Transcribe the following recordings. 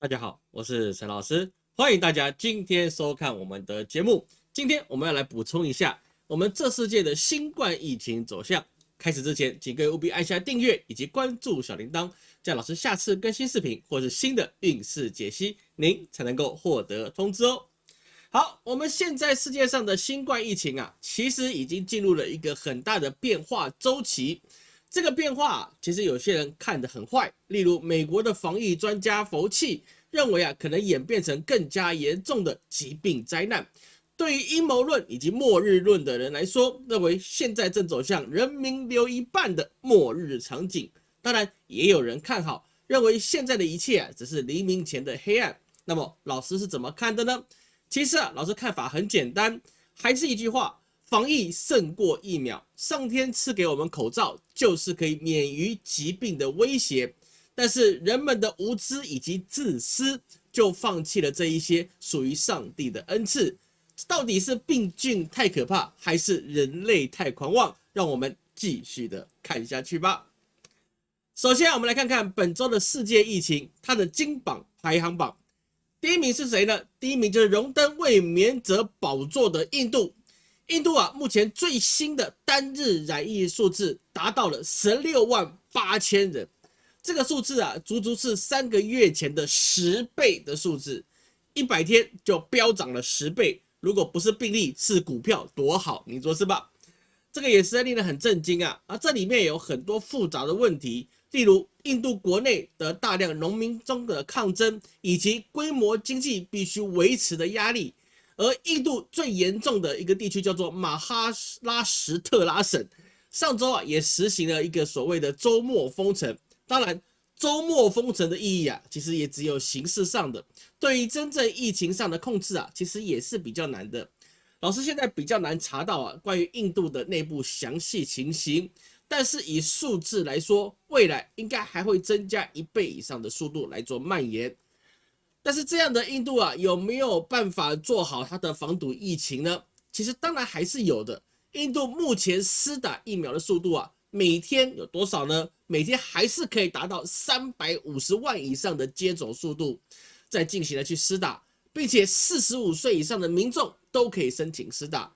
大家好，我是陈老师，欢迎大家今天收看我们的节目。今天我们要来补充一下我们这世界的新冠疫情走向。开始之前，请各位务必按下订阅以及关注小铃铛，这样老师下次更新视频或是新的运势解析，您才能够获得通知哦。好，我们现在世界上的新冠疫情啊，其实已经进入了一个很大的变化周期。这个变化其实有些人看得很坏，例如美国的防疫专家佛气认为啊，可能演变成更加严重的疾病灾难。对于阴谋论以及末日论的人来说，认为现在正走向人民留一半的末日场景。当然，也有人看好，认为现在的一切啊，只是黎明前的黑暗。那么，老师是怎么看的呢？其实啊，老师看法很简单，还是一句话。防疫胜过疫苗，上天赐给我们口罩，就是可以免于疾病的威胁。但是人们的无知以及自私，就放弃了这一些属于上帝的恩赐。到底是病菌太可怕，还是人类太狂妄？让我们继续的看下去吧。首先，我们来看看本周的世界疫情，它的金榜排行榜，第一名是谁呢？第一名就是荣登卫冕者宝座的印度。印度啊，目前最新的单日染疫数字达到了十六万八千人，这个数字啊，足足是三个月前的十倍的数字，一百天就飙涨了十倍。如果不是病例，是股票多好，你说是吧？这个也实在令人很震惊啊！而这里面有很多复杂的问题，例如印度国内的大量农民中的抗争，以及规模经济必须维持的压力。而印度最严重的一个地区叫做马哈拉什特拉省，上周啊也实行了一个所谓的周末封城。当然，周末封城的意义啊，其实也只有形式上的，对于真正疫情上的控制啊，其实也是比较难的。老师现在比较难查到啊关于印度的内部详细情形，但是以数字来说，未来应该还会增加一倍以上的速度来做蔓延。但是这样的印度啊，有没有办法做好它的防堵疫情呢？其实当然还是有的。印度目前施打疫苗的速度啊，每天有多少呢？每天还是可以达到三百五十万以上的接种速度，在进行的去施打，并且四十五岁以上的民众都可以申请施打。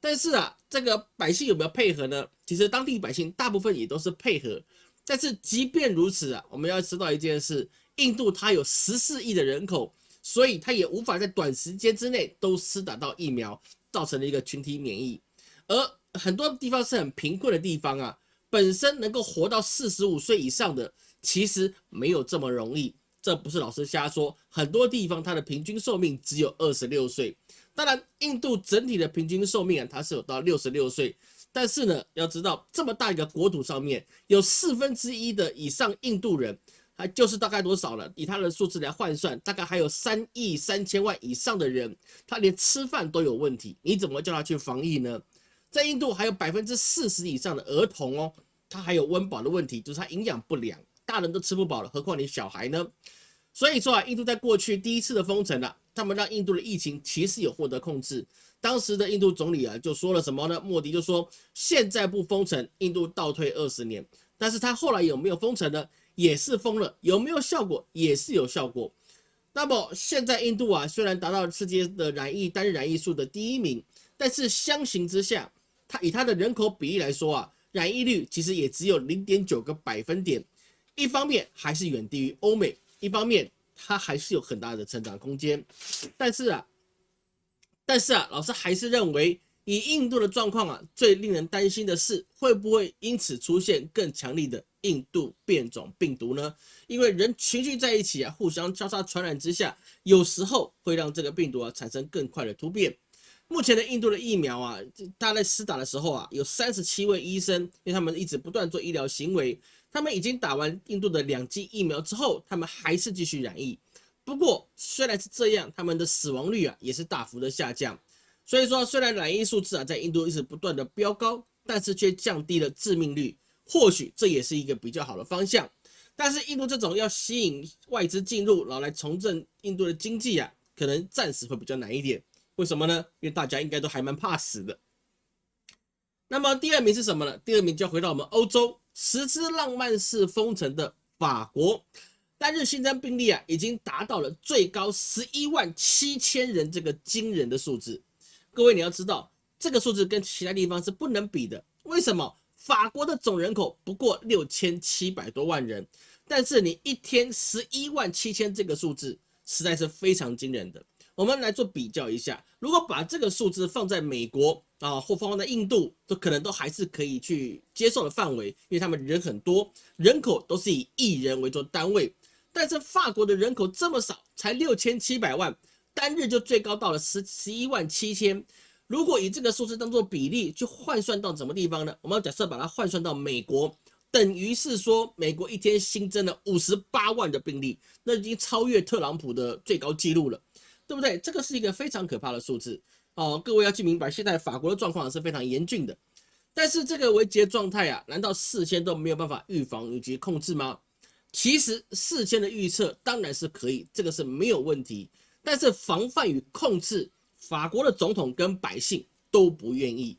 但是啊，这个百姓有没有配合呢？其实当地百姓大部分也都是配合。但是即便如此啊，我们要知道一件事。印度它有十四亿的人口，所以它也无法在短时间之内都施打到疫苗，造成了一个群体免疫。而很多地方是很贫困的地方啊，本身能够活到四十五岁以上的，其实没有这么容易。这不是老师瞎说，很多地方它的平均寿命只有二十六岁。当然，印度整体的平均寿命啊，它是有到六十六岁。但是呢，要知道这么大一个国土上面有四分之一的以上印度人。还就是大概多少了？以他的数字来换算，大概还有三亿三千万以上的人，他连吃饭都有问题，你怎么叫他去防疫呢？在印度还有百分之四十以上的儿童哦，他还有温饱的问题，就是他营养不良，大人都吃不饱了，何况你小孩呢？所以说啊，印度在过去第一次的封城啊，他们让印度的疫情其实有获得控制。当时的印度总理啊就说了什么呢？莫迪就说现在不封城，印度倒退二十年。但是他后来有没有封城呢？也是封了，有没有效果？也是有效果。那么现在印度啊，虽然达到世界的染疫单染疫数的第一名，但是相形之下，它以它的人口比例来说啊，染疫率其实也只有零点九个百分点。一方面还是远低于欧美，一方面它还是有很大的成长空间。但是啊，但是啊，老师还是认为。以印度的状况啊，最令人担心的是会不会因此出现更强力的印度变种病毒呢？因为人群聚在一起啊，互相交叉传染之下，有时候会让这个病毒啊产生更快的突变。目前的印度的疫苗啊，他在施打的时候啊，有三十七位医生，因为他们一直不断做医疗行为，他们已经打完印度的两剂疫苗之后，他们还是继续染疫。不过虽然是这样，他们的死亡率啊也是大幅的下降。所以说，虽然染疫数字啊在印度一直不断的飙高，但是却降低了致命率，或许这也是一个比较好的方向。但是印度这种要吸引外资进入，然后来重振印度的经济啊，可能暂时会比较难一点。为什么呢？因为大家应该都还蛮怕死的。那么第二名是什么呢？第二名就要回到我们欧洲，实施浪漫式封城的法国。单日新增病例啊，已经达到了最高十一万七千人这个惊人的数字。各位你要知道，这个数字跟其他地方是不能比的。为什么？法国的总人口不过六千七百多万人，但是你一天十一万七千这个数字，实在是非常惊人的。我们来做比较一下，如果把这个数字放在美国啊，或放在印度，都可能都还是可以去接受的范围，因为他们人很多，人口都是以亿人为做单位。但是法国的人口这么少，才六千七百万，单日就最高到了十十一万七千。如果以这个数字当做比例去换算到什么地方呢？我们假设把它换算到美国，等于是说美国一天新增了五十八万的病例，那已经超越特朗普的最高纪录了。对不对？这个是一个非常可怕的数字哦。各位要记明白，现在法国的状况是非常严峻的。但是这个危机的状态啊，难道事先都没有办法预防以及控制吗？其实事先的预测当然是可以，这个是没有问题。但是防范与控制，法国的总统跟百姓都不愿意。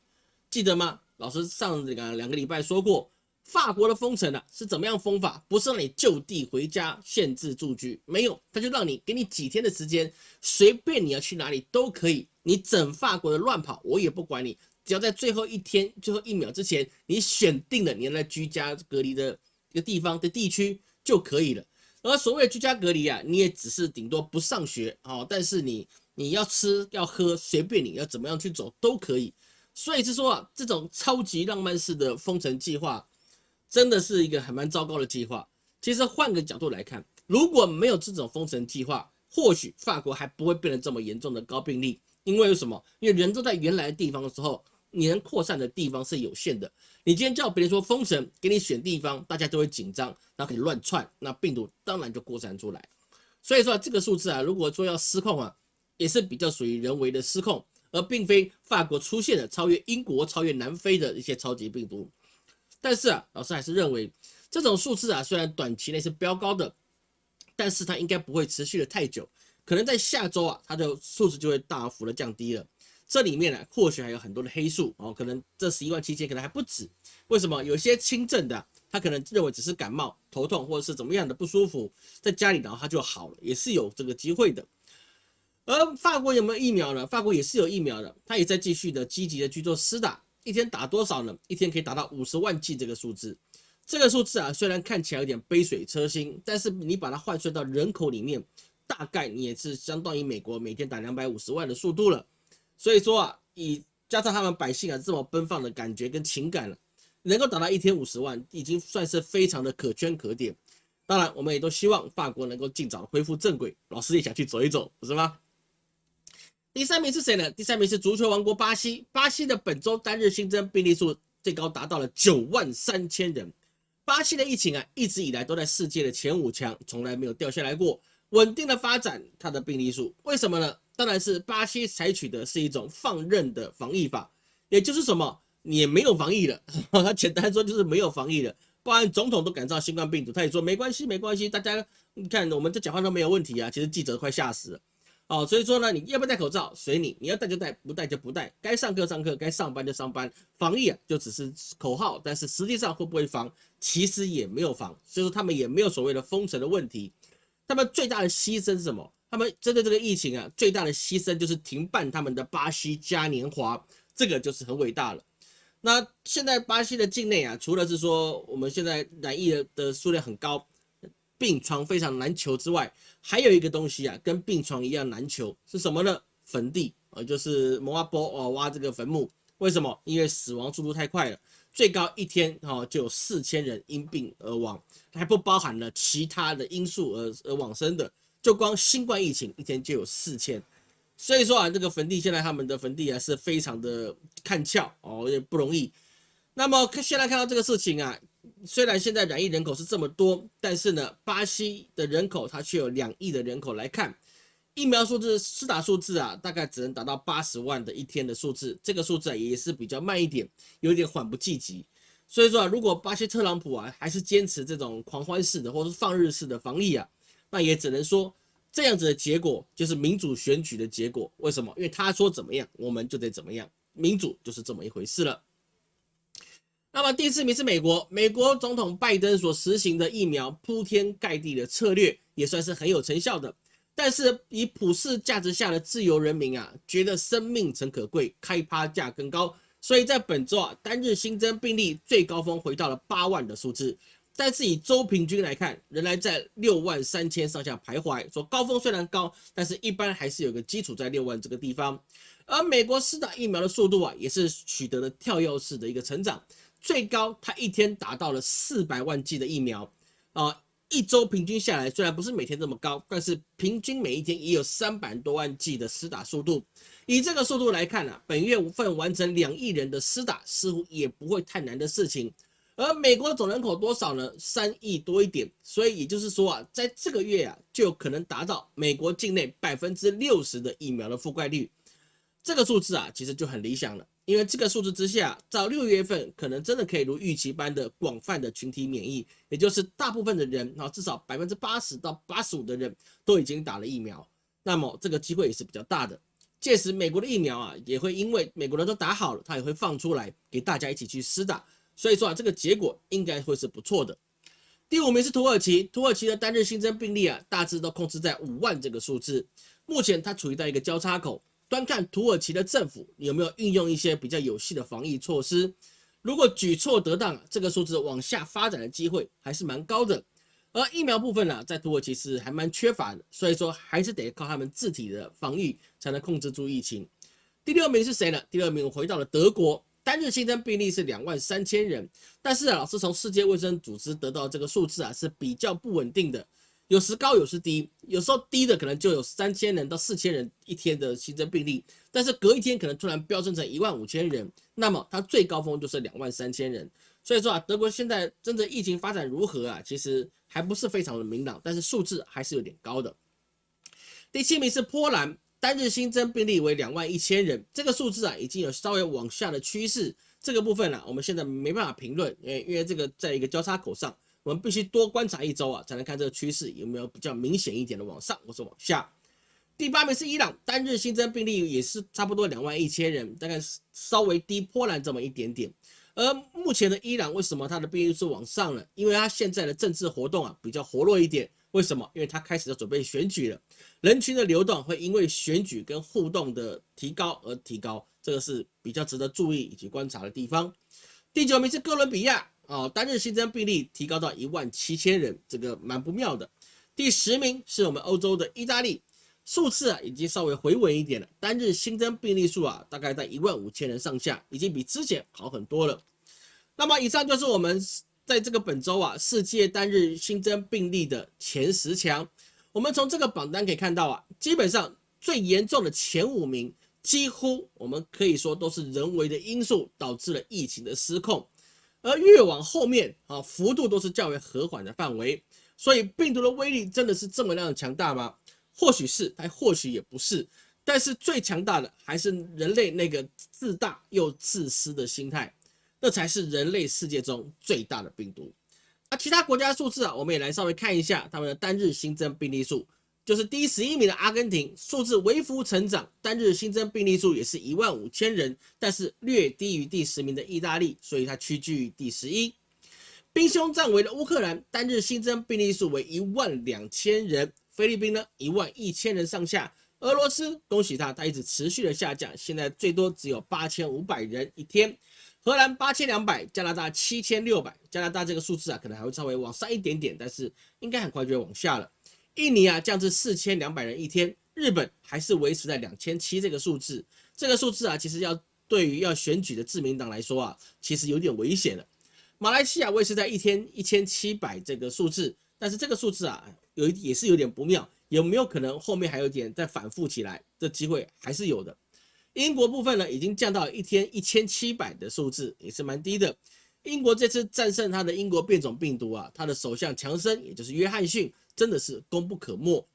记得吗？老师上这个两个礼拜说过。法国的封城啊是怎么样封法？不是让你就地回家限制住居，没有，他就让你给你几天的时间，随便你要去哪里都可以，你整法国的乱跑我也不管你，只要在最后一天、最后一秒之前，你选定了你要在居家隔离的一个地方的地区就可以了。而所谓居家隔离啊，你也只是顶多不上学哦，但是你你要吃要喝随便你要怎么样去走都可以。所以是说啊，这种超级浪漫式的封城计划。真的是一个还蛮糟糕的计划。其实换个角度来看，如果没有这种封城计划，或许法国还不会变得这么严重的高病例。因为什么？因为人都在原来的地方的时候，你能扩散的地方是有限的。你今天叫别人说封城，给你选地方，大家都会紧张，然后可以乱窜，那病毒当然就扩散出来。所以说这个数字啊，如果说要失控啊，也是比较属于人为的失控，而并非法国出现了超越英国、超越南非的一些超级病毒。但是啊，老师还是认为这种数字啊，虽然短期内是飙高的，但是它应该不会持续的太久，可能在下周啊，它的数字就会大幅的降低了。这里面呢，或许还有很多的黑数哦，可能这十一万七千可能还不止。为什么？有些轻症的，他可能认为只是感冒、头痛或者是怎么样的不舒服，在家里然后他就好了，也是有这个机会的。而法国有没有疫苗呢？法国也是有疫苗的，他也在继续的积极的去做施打。一天打多少呢？一天可以达到五十万剂这个数字。这个数字啊，虽然看起来有点杯水车薪，但是你把它换算到人口里面，大概你也是相当于美国每天打两百五十万的速度了。所以说啊，以加上他们百姓啊这么奔放的感觉跟情感了，能够达到一天五十万，已经算是非常的可圈可点。当然，我们也都希望法国能够尽早恢复正轨。老师也想去走一走，不是吗？第三名是谁呢？第三名是足球王国巴西。巴西的本周单日新增病例数最高达到了九万三千人。巴西的疫情啊，一直以来都在世界的前五强，从来没有掉下来过，稳定的发展它的病例数。为什么呢？当然是巴西采取的是一种放任的防疫法，也就是什么，也没有防疫了。他简单说就是没有防疫了。不然总统都感召新冠病毒，他也说没关系，没关系，大家你看我们这讲话都没有问题啊。其实记者快吓死了。哦，所以说呢，你要不要戴口罩随你，你要戴就戴，不戴就不戴。该上课上课，该上班就上班。防疫啊，就只是口号，但是实际上会不会防，其实也没有防。所以说他们也没有所谓的封城的问题。他们最大的牺牲是什么？他们针对这个疫情啊，最大的牺牲就是停办他们的巴西嘉年华，这个就是很伟大了。那现在巴西的境内啊，除了是说我们现在染疫的数量很高。病床非常难求之外，还有一个东西啊，跟病床一样难求，是什么呢？坟地啊，就是摩阿波哦挖这个坟墓。为什么？因为死亡速度太快了，最高一天哈就有四千人因病而亡，还不包含了其他的因素而而往生的。就光新冠疫情一天就有四千，所以说啊，这个坟地现在他们的坟地啊是非常的看俏哦，也不容易。那么现在看到这个事情啊。虽然现在染疫人口是这么多，但是呢，巴西的人口它却有两亿的人口来看，疫苗数字、施打数字啊，大概只能达到八十万的一天的数字，这个数字啊也是比较慢一点，有点缓不济急。所以说啊，如果巴西特朗普啊还是坚持这种狂欢式的或者是放日式的防疫啊，那也只能说这样子的结果就是民主选举的结果。为什么？因为他说怎么样，我们就得怎么样，民主就是这么一回事了。那么第四名是美国，美国总统拜登所实行的疫苗铺天盖地的策略，也算是很有成效的。但是以普世价值下的自由人民啊，觉得生命诚可贵，开趴价更高，所以在本周啊，单日新增病例最高峰回到了八万的数字。但是以周平均来看，仍然在六万三千上下徘徊。说高峰虽然高，但是一般还是有个基础在六万这个地方。而美国施打疫苗的速度啊，也是取得了跳跃式的一个成长。最高，它一天达到了四百万剂的疫苗，啊，一周平均下来，虽然不是每天这么高，但是平均每一天也有三百多万剂的施打速度。以这个速度来看呢，本月无份完成两亿人的施打，似乎也不会太难的事情。而美国总人口多少呢？三亿多一点，所以也就是说啊，在这个月啊，就可能达到美国境内百分之六十的疫苗的覆盖率。这个数字啊，其实就很理想了。因为这个数字之下，到六月份可能真的可以如预期般的广泛的群体免疫，也就是大部分的人啊，至少百分之八十到八十五的人都已经打了疫苗，那么这个机会也是比较大的。届时美国的疫苗啊，也会因为美国人都打好了，他也会放出来给大家一起去施打，所以说啊，这个结果应该会是不错的。第五名是土耳其，土耳其的单日新增病例啊，大致都控制在五万这个数字，目前它处于在一个交叉口。端看土耳其的政府有没有运用一些比较有效的防疫措施，如果举措得当，这个数字往下发展的机会还是蛮高的。而疫苗部分呢，在土耳其是还蛮缺乏的，所以说还是得靠他们自体的防御才能控制住疫情。第六名是谁呢？第六名回到了德国，单日新增病例是两万三千人，但是啊，老师从世界卫生组织得到这个数字啊是比较不稳定的。有时高有时低，有时候低的可能就有三千人到四千人一天的新增病例，但是隔一天可能突然飙升成一万五千人，那么它最高峰就是两万三千人。所以说啊，德国现在真的疫情发展如何啊？其实还不是非常的明朗，但是数字还是有点高的。第七名是波兰，单日新增病例为两万一千人，这个数字啊已经有稍微往下的趋势，这个部分呢我们现在没办法评论，因为因为这个在一个交叉口上。我们必须多观察一周啊，才能看这个趋势有没有比较明显一点的往上或者往下。第八名是伊朗，单日新增病例也是差不多两万一千人，大概是稍微低波兰这么一点点。而目前的伊朗为什么它的病例是往上了？因为它现在的政治活动啊比较活络一点。为什么？因为它开始要准备选举了，人群的流动会因为选举跟互动的提高而提高，这个是比较值得注意以及观察的地方。第九名是哥伦比亚。哦，单日新增病例提高到一万七千人，这个蛮不妙的。第十名是我们欧洲的意大利，数次啊已经稍微回稳一点了，单日新增病例数啊大概在一万五千人上下，已经比之前好很多了。那么以上就是我们在这个本周啊世界单日新增病例的前十强。我们从这个榜单可以看到啊，基本上最严重的前五名，几乎我们可以说都是人为的因素导致了疫情的失控。而越往后面啊，幅度都是较为和缓的范围，所以病毒的威力真的是这么样的强大吗？或许是，但或许也不是。但是最强大的还是人类那个自大又自私的心态，那才是人类世界中最大的病毒。那其他国家数字啊，我们也来稍微看一下他们的单日新增病例数。就是第十一名的阿根廷，数字微幅成长，单日新增病例数也是一万五千人，但是略低于第十名的意大利，所以它屈居于第十一。兵凶战危的乌克兰，单日新增病例数为一万两千人，菲律宾呢一万一千人上下，俄罗斯恭喜他，他一直持续的下降，现在最多只有八千五百人一天。荷兰八千两百，加拿大七千六百，加拿大这个数字啊可能还会稍微往上一点点，但是应该很快就会往下了。印尼啊降至四千两百人一天，日本还是维持在两千七这个数字。这个数字啊，其实要对于要选举的自民党来说啊，其实有点危险了。马来西亚维持在一天一千七百这个数字，但是这个数字啊，有也是有点不妙，有没有可能后面还有点再反复起来？这机会还是有的。英国部分呢，已经降到一天一千七百的数字，也是蛮低的。英国这次战胜他的英国变种病毒啊，他的首相强生，也就是约翰逊。真的是功不可没。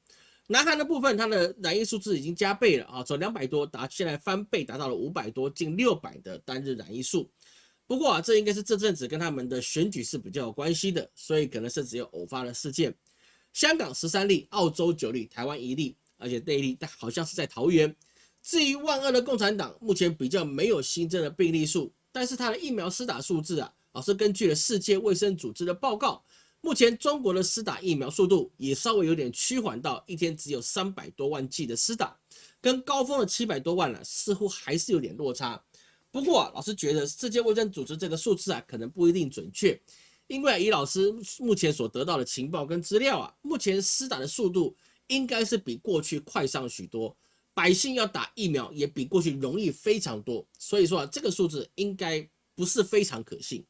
南韩的部分，它的染疫数字已经加倍了啊，从两百多达现在翻倍，达到了五百多，近六百的单日染疫数。不过啊，这应该是这阵子跟他们的选举是比较有关系的，所以可能是只有偶发的事件。香港十三例，澳洲九例，台湾一例，而且那一例好像是在桃园。至于万恶的共产党，目前比较没有新增的病例数，但是它的疫苗施打数字啊，老师根据了世界卫生组织的报告，目前中国的施打疫苗速度也稍微有点趋缓到一天只有三百多万剂的施打，跟高峰的七百多万呢，似乎还是有点落差。不过啊，老师觉得世界卫生组织这个数字啊，可能不一定准确，因为以老师目前所得到的情报跟资料啊，目前施打的速度应该是比过去快上许多。百姓要打疫苗也比过去容易非常多，所以说啊，这个数字应该不是非常可信。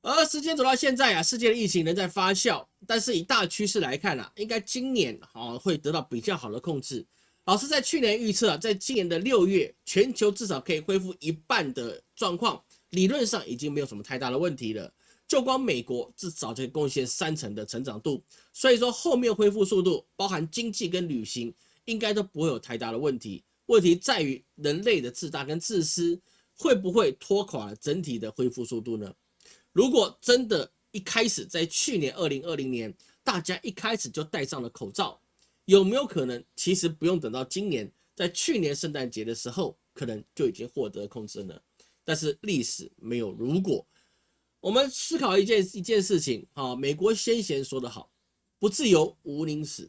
而时间走到现在啊，世界的疫情仍在发酵，但是以大趋势来看啊，应该今年啊会得到比较好的控制。老师在去年预测啊，在今年的六月，全球至少可以恢复一半的状况，理论上已经没有什么太大的问题了。就光美国至少就贡献三成的成长度，所以说后面恢复速度，包含经济跟旅行。应该都不会有太大的问题。问题在于人类的自大跟自私，会不会拖垮了整体的恢复速度呢？如果真的一开始在去年二零二零年，大家一开始就戴上了口罩，有没有可能其实不用等到今年，在去年圣诞节的时候，可能就已经获得控制呢？但是历史没有如果。我们思考一件一件事情啊，美国先贤说得好，不自由无宁死。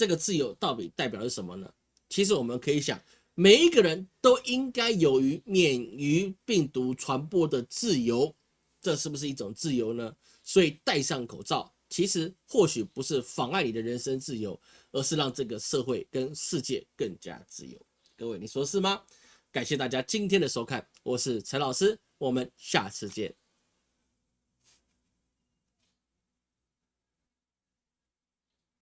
这个自由到底代表是什么呢？其实我们可以想，每一个人都应该有于免于病毒传播的自由，这是不是一种自由呢？所以戴上口罩，其实或许不是妨碍你的人生自由，而是让这个社会跟世界更加自由。各位，你说是吗？感谢大家今天的收看，我是陈老师，我们下次见。